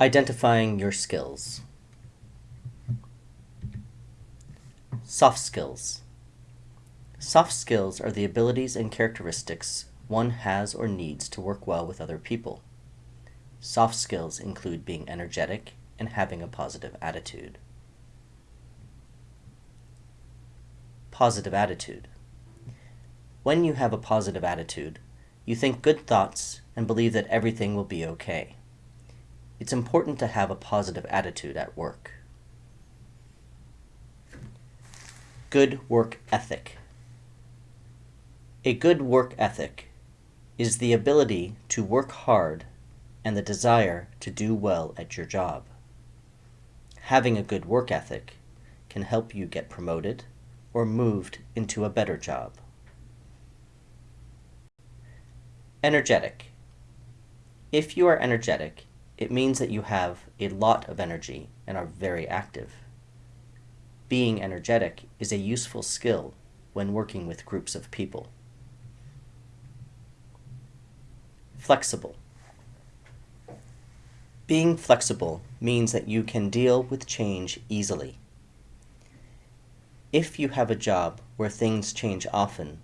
Identifying your skills. Soft skills. Soft skills are the abilities and characteristics one has or needs to work well with other people. Soft skills include being energetic and having a positive attitude. Positive attitude. When you have a positive attitude, you think good thoughts and believe that everything will be okay. It's important to have a positive attitude at work. Good work ethic. A good work ethic is the ability to work hard and the desire to do well at your job. Having a good work ethic can help you get promoted or moved into a better job. Energetic. If you are energetic, it means that you have a lot of energy and are very active. Being energetic is a useful skill when working with groups of people. Flexible. Being flexible means that you can deal with change easily. If you have a job where things change often,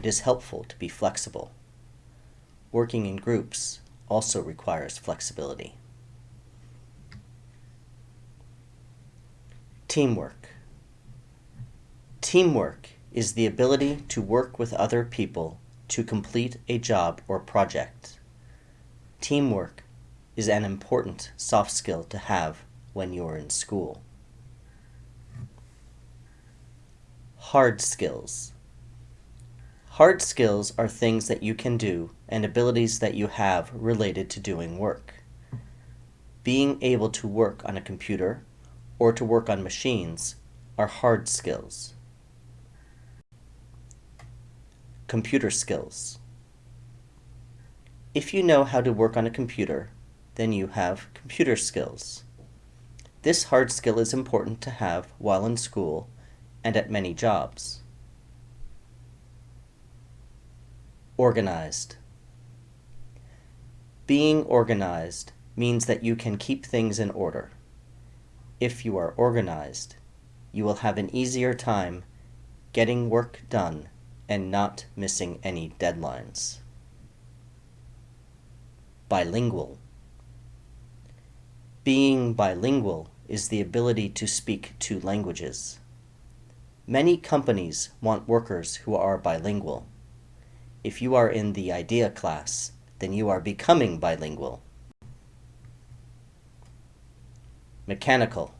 it is helpful to be flexible. Working in groups also requires flexibility. Teamwork. Teamwork is the ability to work with other people to complete a job or project. Teamwork is an important soft skill to have when you're in school. Hard skills. Hard skills are things that you can do and abilities that you have related to doing work. Being able to work on a computer or to work on machines are hard skills. Computer skills. If you know how to work on a computer, then you have computer skills. This hard skill is important to have while in school and at many jobs. Organized. Being organized means that you can keep things in order. If you are organized, you will have an easier time getting work done and not missing any deadlines. Bilingual. Being bilingual is the ability to speak two languages. Many companies want workers who are bilingual. If you are in the IDEA class, then you are becoming bilingual. Mechanical.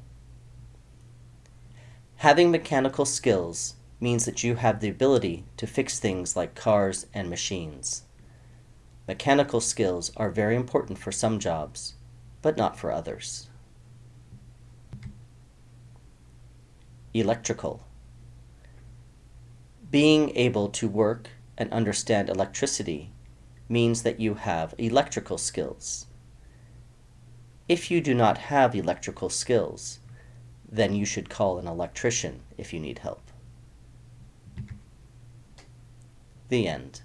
Having mechanical skills means that you have the ability to fix things like cars and machines. Mechanical skills are very important for some jobs, but not for others. Electrical. Being able to work and understand electricity means that you have electrical skills. If you do not have electrical skills, then you should call an electrician if you need help. The end.